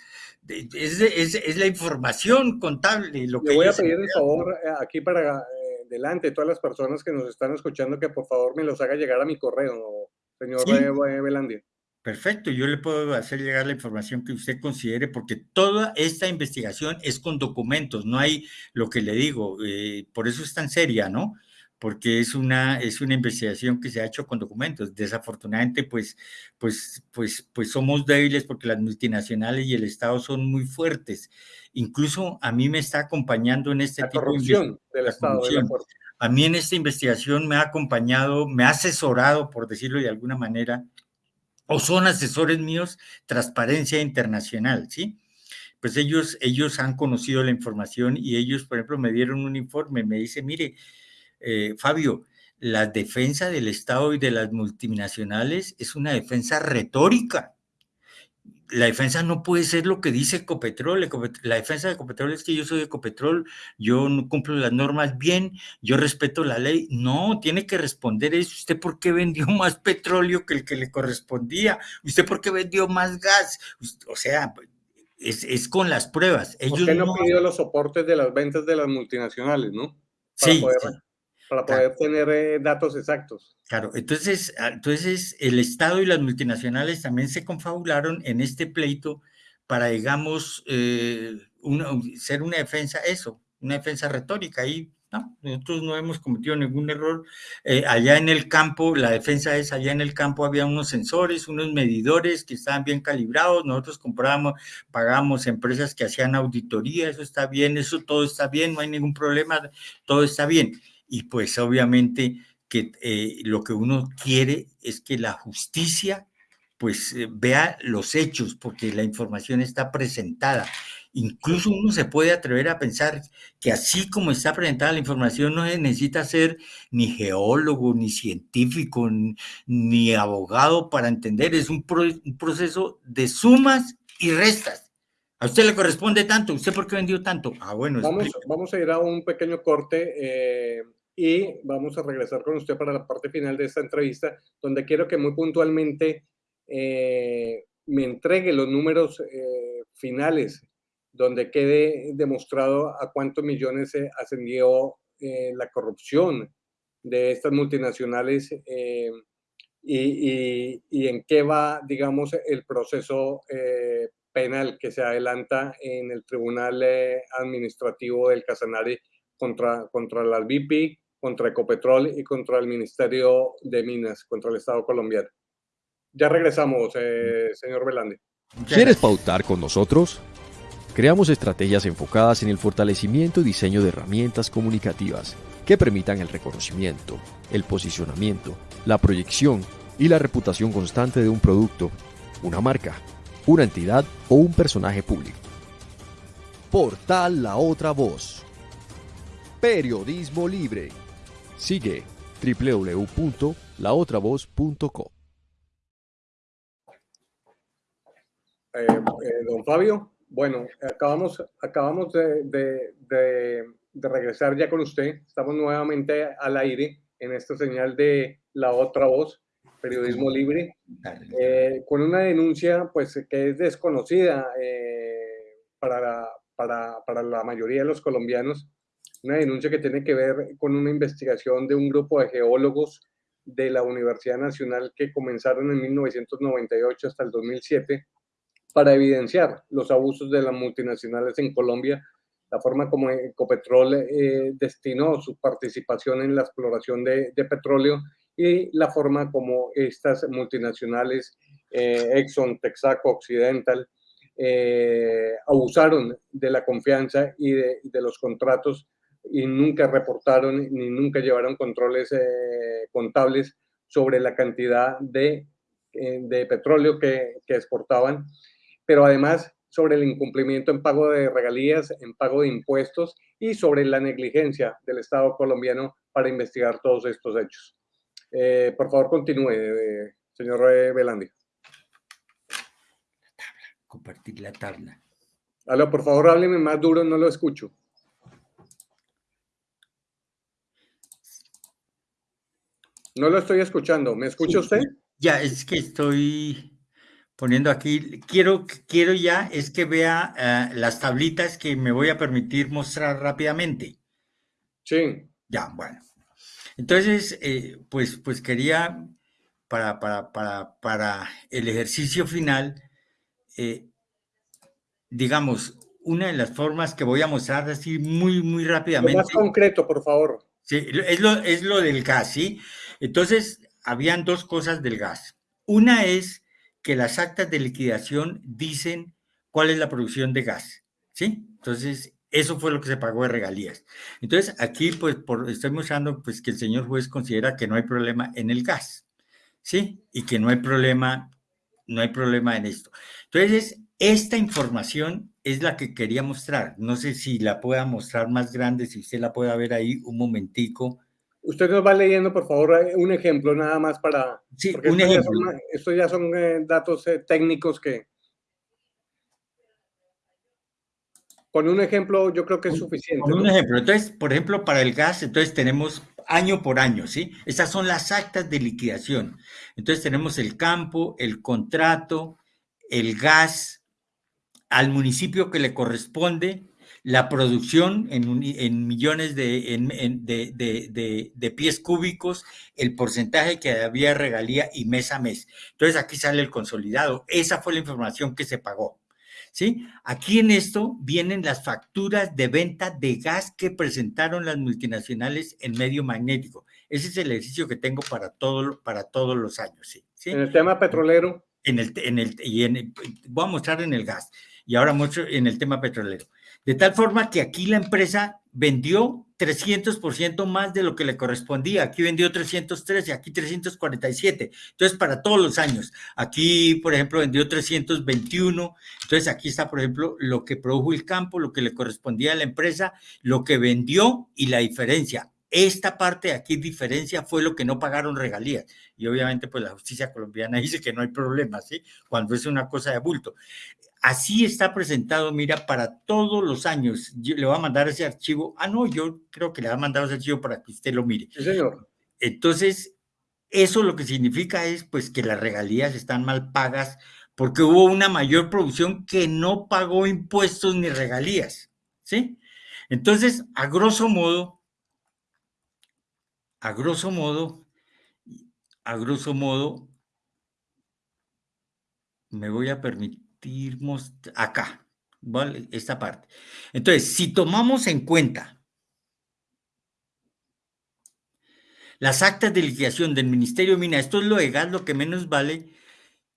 S2: es, la información contable. Lo
S1: Le voy a pedir el favor eh, aquí para delante todas las personas que nos están escuchando que por favor me los haga llegar a mi correo, señor ¿Sí? Belandia.
S2: Perfecto, yo le puedo hacer llegar la información que usted considere, porque toda esta investigación es con documentos, no hay lo que le digo, eh, por eso es tan seria, ¿no? Porque es una, es una investigación que se ha hecho con documentos. Desafortunadamente, pues, pues, pues, pues somos débiles porque las multinacionales y el Estado son muy fuertes. Incluso a mí me está acompañando en este
S1: la corrupción del Estado.
S2: a mí en esta investigación me ha acompañado, me ha asesorado, por decirlo de alguna manera, o son asesores míos, Transparencia Internacional, ¿sí? Pues ellos, ellos han conocido la información y ellos, por ejemplo, me dieron un informe, me dice, mire, eh, Fabio, la defensa del Estado y de las multinacionales es una defensa retórica. La defensa no puede ser lo que dice Ecopetrol. La defensa de Ecopetrol es que yo soy Ecopetrol, yo no cumplo las normas bien, yo respeto la ley. No, tiene que responder eso. ¿Usted por qué vendió *laughs* más petróleo que el que le correspondía? ¿Usted por qué vendió más gas? O sea, es, con las pruebas.
S1: Ellos ¿Por qué no, pidió los soportes de las ventas de las multinacionales, no?
S2: sí,
S1: para poder tener eh, datos exactos.
S2: Claro, entonces, ah, entonces el Estado y las multinacionales también se confabularon en este pleito para, digamos, eh, ser una defensa, eso, una defensa retórica. Y no, nosotros no hemos cometido ningún error. Eh, allá en el campo, la defensa es, allá en el campo había unos sensores, unos medidores que estaban bien calibrados, nosotros comprábamos, pagamos empresas que hacían auditoría, eso está bien, eso todo está bien, no hay ningún problema, todo está bien y pues obviamente que eh, lo que uno quiere es que la justicia pues eh, vea los hechos porque la información está presentada. Incluso uno se puede atrever a pensar que así como está presentada la información no se necesita ser ni geólogo, ni científico, ni, abogado para entender. Es un, proceso de sumas y restas. A usted le corresponde tanto. ¿Usted por qué vendió tanto?
S1: Ah, bueno. Vamos, vamos a ir a un pequeño corte. Eh, y vamos a regresar con usted para la parte final de esta entrevista, donde quiero que muy puntualmente eh, me entregue los números eh, finales, donde quede demostrado a cuántos millones se ascendió eh, la corrupción de estas multinacionales y, y, en qué va, digamos, el proceso penal que se adelanta en el Tribunal Administrativo del Casanare contra, contra las BP, contra Ecopetrol y contra el Ministerio de Minas, contra el Estado colombiano. Ya regresamos, eh, señor Belande.
S3: ¿Quieres pautar con nosotros? Creamos estrategias enfocadas en el fortalecimiento y diseño de herramientas comunicativas que permitan el reconocimiento, el posicionamiento, la proyección y la reputación constante de un producto, una marca, una entidad o un personaje público. Portal La Otra Voz. Periodismo libre Sigue www.laotravoz.com.
S1: Eh, eh, don Fabio, bueno, acabamos, acabamos de, regresar ya con usted. Estamos nuevamente al aire en esta señal de La Otra Voz, Periodismo Libre, eh, con una denuncia pues que es desconocida para, para, para la mayoría de los colombianos una denuncia que tiene que ver con una investigación de un grupo de geólogos de la Universidad Nacional que comenzaron en 1998 hasta el 2007 para evidenciar los abusos de las multinacionales en Colombia, la forma como Ecopetrol eh, destinó su participación en la exploración de, petróleo y la forma como estas multinacionales, eh, Exxon, Texaco, Occidental, eh, abusaron de la confianza y de, de los contratos y nunca reportaron ni nunca llevaron controles eh, contables sobre la cantidad de, eh, de petróleo que, que, exportaban, pero además sobre el incumplimiento en pago de regalías, en pago de impuestos y sobre la negligencia del Estado colombiano para investigar todos estos hechos. Eh, por favor, continúe, señor Belandi.
S2: La tabla, compartir la tabla.
S1: Aló, por favor, hábleme más duro, no lo escucho. No lo estoy escuchando. ¿Me escucha usted?
S2: Ya, es que estoy poniendo aquí. Quiero, quiero ya es que vea eh, las tablitas que me voy a permitir mostrar rápidamente.
S1: Sí.
S2: Ya, bueno. Entonces, eh, pues, pues quería, para, para, para, para el ejercicio final, eh, digamos, una de las formas que voy a mostrar así muy, muy rápidamente.
S1: más concreto, por favor.
S2: Sí, es lo, es lo del gas, ¿sí? Entonces, habían dos cosas del gas. Una es que las actas de liquidación dicen cuál es la producción de gas, ¿sí? Entonces, eso fue lo que se pagó de regalías. Entonces, aquí, pues, por, estoy mostrando, pues, que el señor juez considera que no hay problema en el gas, ¿sí? Y que no hay problema, no hay problema en esto. Entonces, esta información es la que quería mostrar. No sé si la pueda mostrar más grande, si usted la pueda ver ahí un momentico.
S1: Usted nos va leyendo, por favor, eh, un ejemplo nada más para...
S2: Sí, un ejemplo.
S1: estos ya son eh, datos eh, técnicos que... Con un ejemplo yo creo que es suficiente.
S2: Con un ejemplo. Entonces, por ejemplo, para el gas, entonces tenemos año por año, ¿sí? Estas son las actas de liquidación. Entonces tenemos el campo, el contrato, el gas, al municipio que le corresponde la producción en, millones de, de, pies cúbicos, el porcentaje que había regalía y mes a mes. Entonces aquí sale el consolidado. Esa fue la información que se pagó. ¿Sí? Aquí en esto vienen las facturas de venta de gas que presentaron las multinacionales en medio magnético. Ese es el ejercicio que tengo para, todo, para todos los años. ¿sí?
S1: En el tema petrolero.
S2: En el, en el, y en, voy a mostrar en el gas y ahora mucho en el tema petrolero. De tal forma que aquí la empresa vendió 300% más de lo que le correspondía. Aquí vendió 313, aquí 347. Entonces, para todos los años. Aquí, por ejemplo, vendió 321. Entonces, aquí está, por ejemplo, lo que produjo el campo, lo que le correspondía a la empresa, lo que vendió y la diferencia. Esta parte de aquí, diferencia, fue lo que no pagaron regalías. Y obviamente, pues la justicia colombiana *laughs* dice que no hay problema, ¿sí? Cuando es una cosa de bulto. Así está presentado, mira, para todos los años. Yo le voy a mandar ese archivo. Ah, no, yo creo que le va a mandar ese archivo para que usted lo mire.
S1: Sí, señor.
S2: Entonces, eso lo que significa es pues que las regalías están mal pagas porque hubo una mayor producción que no pagó impuestos ni regalías, ¿sí? Entonces, a grosso modo, a grosso modo, a grosso modo, me voy a permitir acá, ¿vale? Esta parte. Entonces, si tomamos en cuenta las actas de liquidación del Ministerio de Mina, esto es lo legal, lo que menos vale,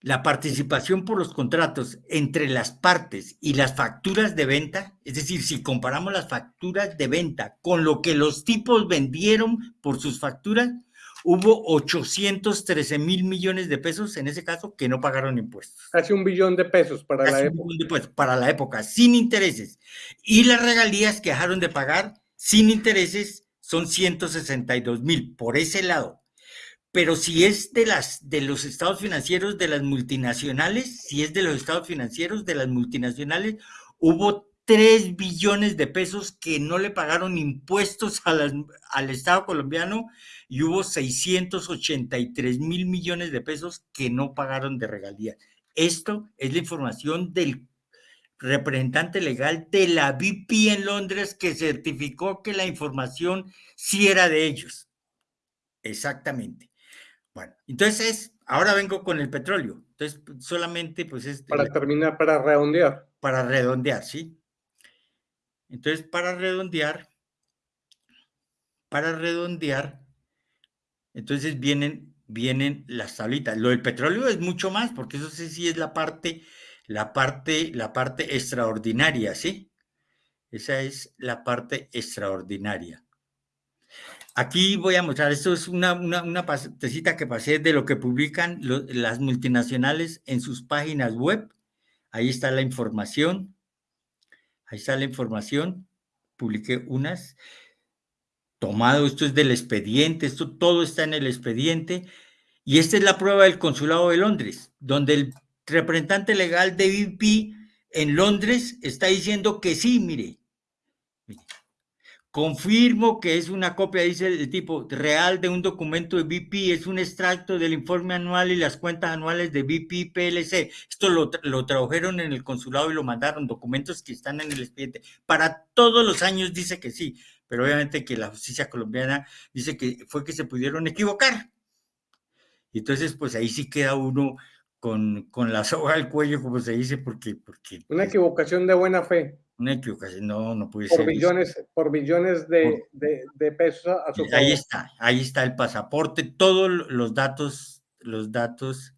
S2: la participación por los contratos entre las partes y las facturas de venta, es decir, si comparamos las facturas de venta con lo que los tipos vendieron por sus facturas, hubo 813 mil millones de pesos en ese caso que no pagaron impuestos.
S1: Casi un billón de pesos para la época.
S2: para la época, sin intereses. Y las regalías que dejaron de pagar sin intereses son 162 mil por ese lado. Pero si es de, las, de los estados financieros de las multinacionales, si es de los estados financieros de las multinacionales, hubo 3 billones de pesos que no le pagaron impuestos al Estado colombiano y hubo 683 mil millones de pesos que no pagaron de regalías. Esto es la información del representante legal de la BP en Londres que certificó que la información sí era de ellos. Exactamente. Bueno, entonces ahora vengo con el petróleo. Entonces, solamente pues es...
S1: Para terminar, para redondear.
S2: Para redondear, sí. Entonces, para redondear, para redondear, entonces vienen, vienen las tablitas. Lo del petróleo es mucho más, porque eso sí es la parte, la parte, la parte extraordinaria, ¿sí? Esa es la parte extraordinaria. Aquí voy a mostrar, esto es una, una, una pasecita que pasé de lo que publican las multinacionales en sus páginas web. Ahí está la información. Ahí está la información. Publiqué unas tomado, esto es del expediente, esto todo está en el expediente, y esta es la prueba del Consulado de Londres, donde el representante legal de BP en Londres está diciendo que sí, mire, confirmo que es una copia, dice el tipo, real de un documento de BP, es un extracto del informe anual y las cuentas anuales de BP PLC. Esto lo, lo tradujeron en el consulado y lo mandaron, documentos que están en el expediente. Para todos los años dice que sí pero obviamente que la justicia colombiana dice que fue que se pudieron equivocar. Entonces, pues ahí sí queda uno con, con la soga al cuello, como se dice, porque... porque
S1: Una equivocación de buena fe.
S2: Una equivocación, no, no puede
S1: por
S2: ser.
S1: Billones, por billones de, de, de pesos a, su
S2: Ahí está, ahí está el pasaporte, todos los datos, los datos.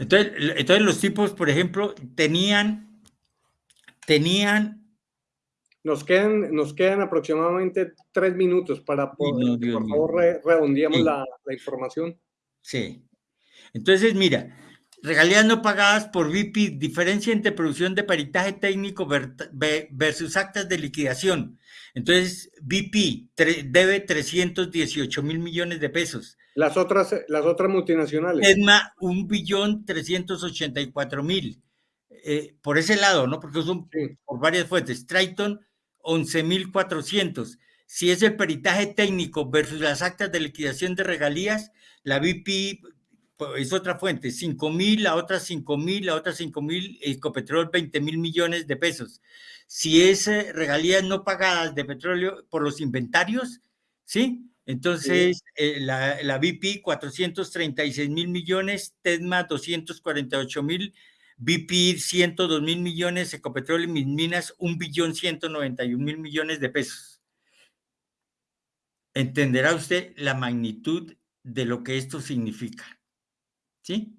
S2: Entonces, entonces los tipos, por ejemplo, tenían, tenían
S1: nos quedan, nos quedan aproximadamente tres minutos para poder, no, por favor, re, redondeamos sí. la, la, información.
S2: Sí. Entonces, mira, regalías no pagadas por VIP, diferencia entre producción de peritaje técnico versus actas de liquidación. Entonces, VIP debe 318 mil millones de pesos.
S1: Las otras, las otras multinacionales.
S2: ESMA, un billón 384 mil. Eh, por ese lado, ¿no? Porque son sí. por varias fuentes. Triton, 11.400. Si es el peritaje técnico versus las actas de liquidación de regalías, la BP es otra fuente, 5.000, la otra 5.000, la otra 5.000, Ecopetrol 20.000 millones de pesos. Si es eh, regalías no pagadas de petróleo por los inventarios, ¿sí? Entonces, sí. Eh, la, la BP 436 mil millones, TESMA 248 mil BP 102 mil millones, Ecopetrol y mis minas, un billón 191 mil millones de pesos. Entenderá usted la magnitud de lo que esto significa. ¿Sí?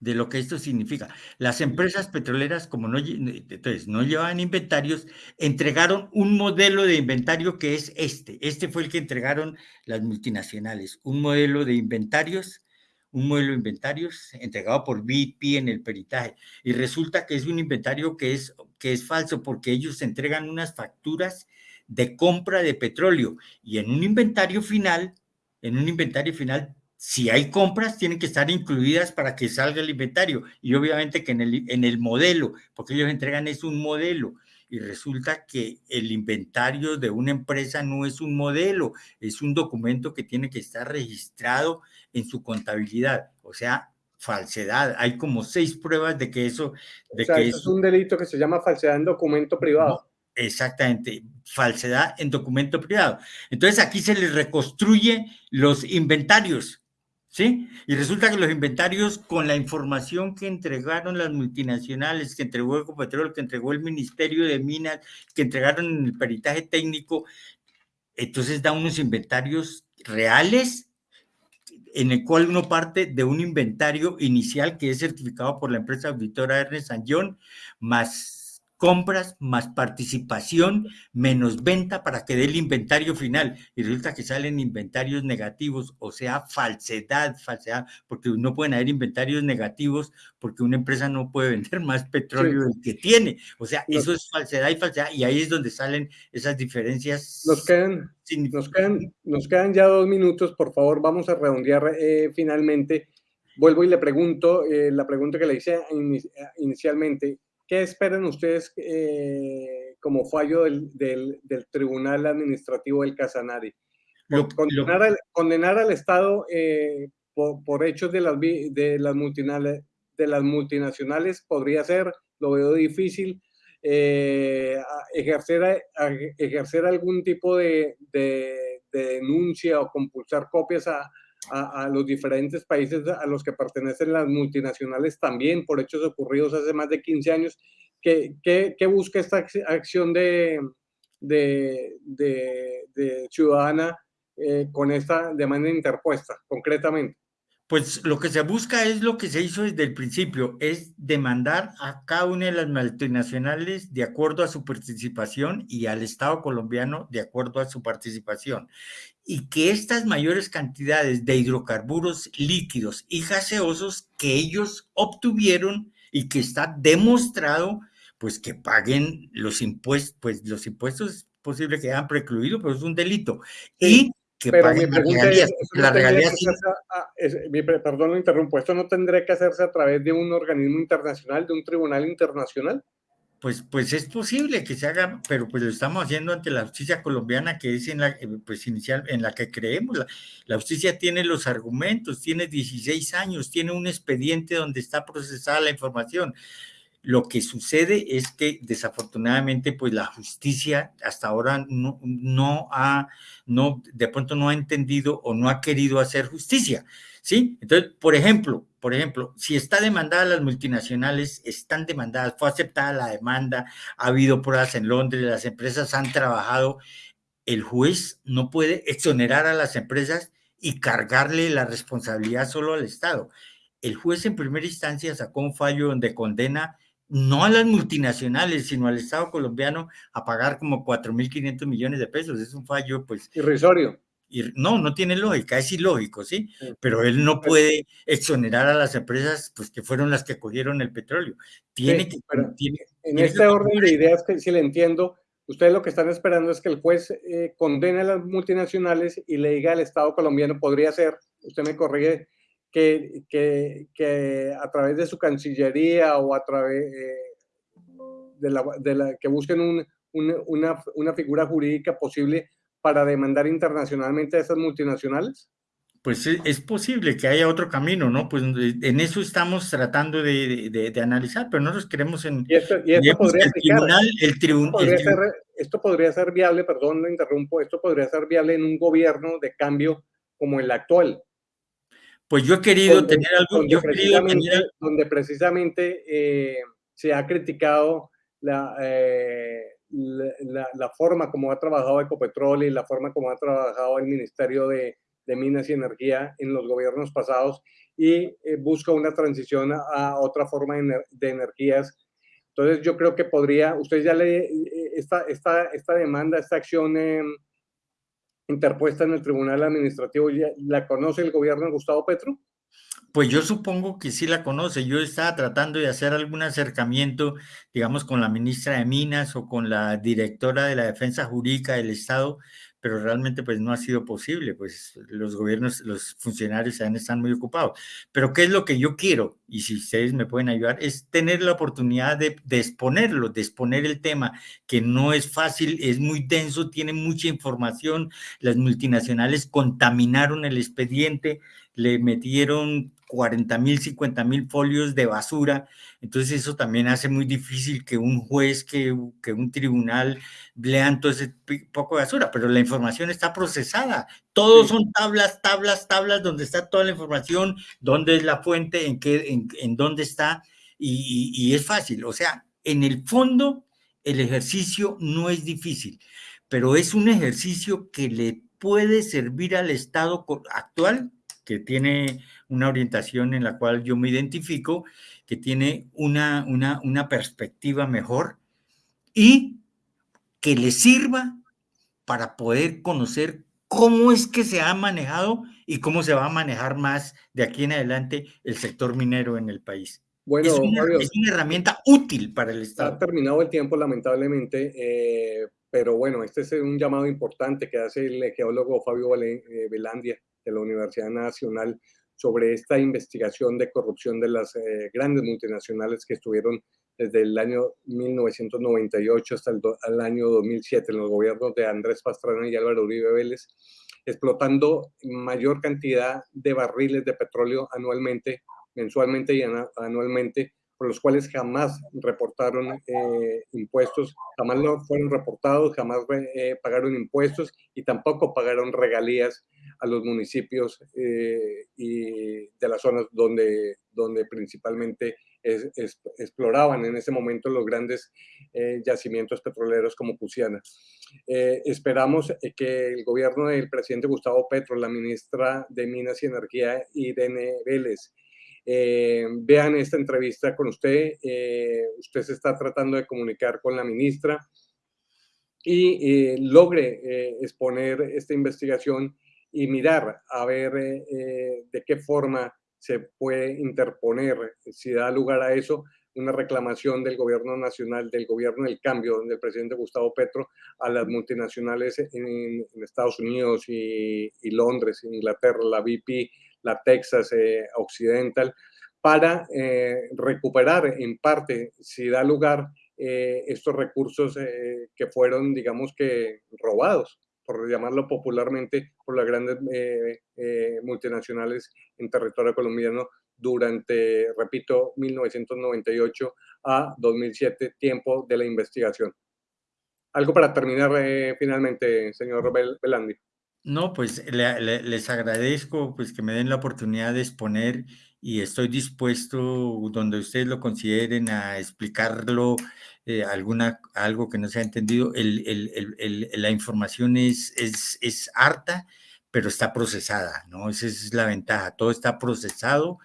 S2: De lo que esto significa. Las empresas petroleras, como no, entonces, no llevaban inventarios, entregaron un modelo de inventario que es este. Este fue el que entregaron las multinacionales. Un modelo de inventarios un modelo de inventarios entregado por BP en el peritaje y resulta que es un inventario que es, que es falso porque ellos entregan unas facturas de compra de petróleo y en un inventario final, en un inventario final, si hay compras, tienen que estar incluidas para que salga el inventario y obviamente que en el, en el modelo, porque ellos entregan es un modelo y resulta que el inventario de una empresa no es un modelo, es un documento que tiene que estar registrado en su contabilidad, o sea, falsedad. Hay como seis pruebas de que eso... De
S1: o sea,
S2: que
S1: eso es un delito que se llama falsedad en documento privado.
S2: No, exactamente, falsedad en documento privado. Entonces aquí se les reconstruye los inventarios, ¿sí? Y resulta que los inventarios con la información que entregaron las multinacionales, que entregó Ecopetrol, que entregó el Ministerio de Minas, que entregaron en el peritaje técnico, entonces da unos inventarios reales en el cual uno parte de un inventario inicial que es certificado por la empresa auditora Ernest Young, más compras más participación menos venta para que dé el inventario final. Y resulta que salen inventarios negativos, o sea, falsedad, falsedad, porque no pueden haber inventarios negativos porque una empresa no puede *laughs* vender más petróleo sí. del que tiene. O sea, eso es falsedad y falsedad, y ahí es donde salen esas diferencias.
S1: Nos quedan, nos quedan, nos quedan ya dos minutos, por favor, vamos a redondear eh, finalmente. Vuelvo y le pregunto, eh, la pregunta que le hice in, inicialmente, ¿Qué esperan ustedes eh, como fallo del, del, del, Tribunal Administrativo del Casanare? Condenar, al, condenar al Estado eh, por, por, hechos de las, de, las multinacionales, de las multinacionales podría ser, lo veo difícil, eh, ejercer, a, ejercer algún tipo de, de, de, denuncia o compulsar copias a, a, a, los diferentes países a los que pertenecen las multinacionales también por hechos ocurridos hace más de 15 años. ¿Qué, qué, qué busca esta acción de, de, ciudadana eh, con esta demanda interpuesta, concretamente?
S2: Pues lo que se busca es lo que se hizo desde el principio, es demandar a cada una de las multinacionales de acuerdo a su participación y al Estado colombiano de acuerdo a su participación. Y que estas mayores cantidades de hidrocarburos líquidos y gaseosos que ellos obtuvieron y que está demostrado, pues que paguen los impuestos, pues los impuestos es posible que hayan precluido, pero es un delito. Y que
S1: pero mi pregunta es, la regalía sí. a, es, mi, perdón, lo interrumpo, ¿esto no tendría que hacerse a través de un organismo internacional, de un tribunal internacional?
S2: Pues, pues es posible que se haga, pero pues lo estamos haciendo ante la justicia colombiana, que es en la, pues inicial, en la que creemos. La, la justicia tiene los argumentos, tiene 16 años, tiene un expediente donde está procesada la información. Lo que sucede es que desafortunadamente pues la justicia hasta ahora no, no ha, no, de pronto no ha entendido o no ha querido hacer justicia. ¿sí? Entonces, por ejemplo, por ejemplo, si está demandada las multinacionales, están demandadas, fue aceptada la demanda, ha habido pruebas en Londres, las empresas han trabajado, el juez no puede exonerar a las empresas y cargarle la responsabilidad solo al Estado. El juez en primera instancia sacó un fallo donde condena no a las multinacionales, sino al Estado colombiano a pagar como 4.500 millones de pesos. Es un fallo, pues...
S1: Irrisorio.
S2: No, no tiene lógica, es ilógico, ¿sí? Pero él no puede exonerar a las empresas pues, que fueron las que cogieron el petróleo. Tiene que...
S1: en este orden de ideas, que si le entiendo, ustedes lo que están esperando es que el juez eh, condene a las multinacionales y le diga al Estado colombiano, podría ser, usted me corrige, que, que, a través de su cancillería o a través eh, de, la, de, la, que busquen un, una, una, figura jurídica posible para demandar internacionalmente a esas multinacionales?
S2: Pues es posible que haya otro camino, ¿no? Pues en eso estamos tratando de, de, analizar, pero nosotros queremos en...
S1: Y esto, podría el tribunal, el, tribunal, esto podría ser viable, perdón, lo interrumpo, esto podría ser viable en un gobierno de cambio como el actual,
S2: pues yo he querido tener algo,
S1: donde
S2: yo
S1: precisamente, donde precisamente eh, se ha criticado eh, la, la, forma como ha trabajado Ecopetrol y la forma como ha trabajado el Ministerio de, de Minas y Energía en los gobiernos pasados y eh, busca una transición a, otra forma de, energías. Entonces yo creo que podría, usted ya le, esta, esta, esta demanda, esta acción interpuesta en el Tribunal Administrativo, ¿la conoce el gobierno de Gustavo Petro?
S2: Pues yo supongo que sí la conoce. Yo estaba tratando de hacer algún acercamiento, digamos, con la ministra de Minas o con la directora de la Defensa Jurídica del Estado pero realmente pues no ha sido posible, pues los gobiernos, los funcionarios están muy ocupados. Pero ¿qué es lo que yo quiero? Y si ustedes me pueden ayudar, es tener la oportunidad de, de exponerlo, de exponer el tema, que no es fácil, es muy denso, tiene mucha información, las multinacionales contaminaron el expediente, le metieron 40 mil, 50 mil folios de basura. Entonces eso también hace muy difícil que un juez, que, que, un tribunal lean todo ese poco de basura, pero la información está procesada. Todos son tablas, tablas, tablas, donde está toda la información, dónde es la fuente, en, qué, en, en dónde está, y, y es fácil. O sea, en el fondo, el ejercicio no es difícil, pero es un ejercicio que le puede servir al Estado actual, que tiene una orientación en la cual yo me identifico, que tiene una, una, una perspectiva mejor y que le sirva para poder conocer cómo es que se ha manejado y cómo se va a manejar más de aquí en adelante el sector minero en el país. Bueno, es una, es una herramienta útil para el Estado.
S1: Ha terminado el tiempo, lamentablemente, eh, pero bueno, este es un llamado importante que hace el geólogo Fabio Velandia eh, de la Universidad Nacional sobre esta investigación de corrupción de las eh, grandes multinacionales que estuvieron desde el año 1998 hasta el, año 2007 en los gobiernos de Andrés Pastrana y Álvaro Uribe Vélez, explotando mayor cantidad de barriles de petróleo anualmente, mensualmente y anualmente, por los cuales jamás reportaron eh, impuestos, jamás lo fueron reportados, jamás eh, pagaron impuestos y tampoco pagaron regalías a los municipios eh, y de las zonas donde, donde principalmente exploraban en ese momento los grandes eh, yacimientos petroleros como Cusiana. Eh, esperamos que el gobierno del presidente Gustavo Petro, la ministra de Minas y Energía, Irene Vélez, vean esta entrevista con usted. usted se está tratando de comunicar con la ministra y logre exponer esta investigación y mirar a ver eh, eh, de qué forma se puede interponer, si da lugar a eso, una reclamación del gobierno nacional, del gobierno del cambio, del presidente Gustavo Petro, a las multinacionales en, Estados Unidos y, Londres, Inglaterra, la BP, la Texas eh, Occidental, para recuperar en parte, si da lugar, estos recursos que fueron, digamos que, robados por llamarlo popularmente, por las grandes eh, eh, multinacionales en territorio colombiano durante, repito, 1998 a 2007, tiempo de la investigación. Algo para terminar eh, finalmente, señor Belandi.
S2: No, pues les agradezco pues que me den la oportunidad de exponer y estoy dispuesto, donde ustedes lo consideren, a explicarlo, eh, alguna, algo que no se ha entendido. la información es, es, es harta, pero está procesada, ¿no? Esa es la ventaja. Todo está procesado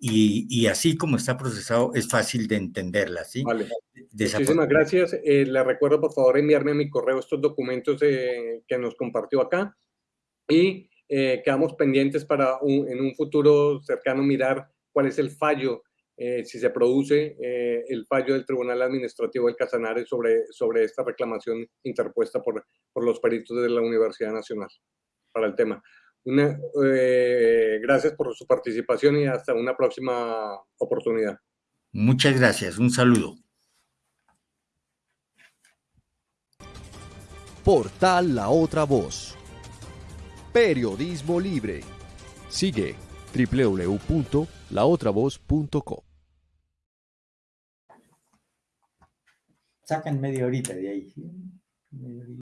S2: y, así como está procesado, es fácil de entenderla, ¿sí?
S1: Vale. Muchísimas gracias. Eh, le recuerdo, por favor, enviarme a mi correo estos documentos eh, que nos compartió acá y eh, quedamos pendientes para en un futuro cercano mirar cuál es el fallo, si se produce el fallo del Tribunal Administrativo del Casanare sobre, sobre esta reclamación interpuesta por, por los peritos de la Universidad Nacional para el tema. Una, eh, gracias por su participación y hasta una próxima oportunidad.
S2: Muchas gracias. Un saludo.
S3: Portal La Otra Voz. Periodismo libre. Sigue www.laotravoz.com.
S2: Sacan media horita de ahí.